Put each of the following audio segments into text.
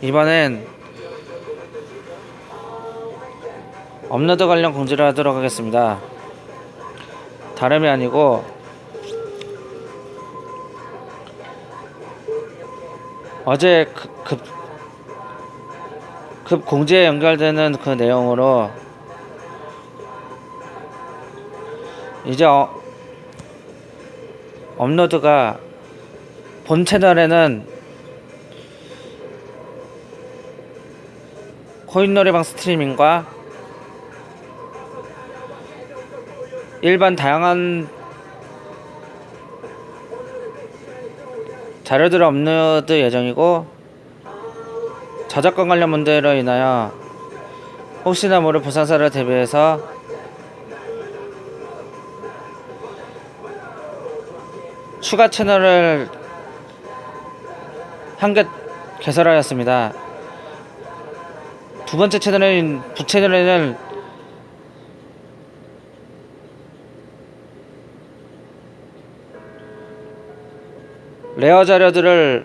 이번엔 업로드 관련 공지를 하도록 하겠습니다. 다름이 아니고 어제 급, 급, 급 공지에 연결되는 그 내용으로 이제 어, 업로드가 본 채널에는 코인 노래방 스트리밍과 일반 다양한 자료들을 업로드 예정이고 저작권 관련 문제로 인하여 혹시나 모를 불상사를 대비해서 추가 채널을 한 개 개설하였습니다. 두 번째 채널인 부채널에는 레어 자료들을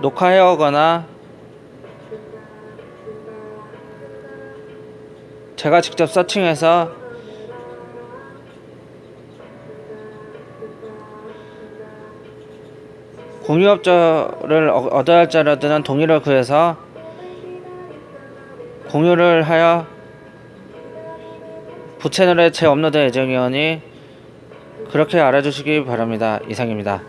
녹화해 오거나 제가 직접 서칭해서 공유업자를 어- 얻어야 할 자료들은 동의를 구해서 공유를 하여 부채널에 재업로드 예정이오니 그렇게 알아주시기 바랍니다. 이상입니다.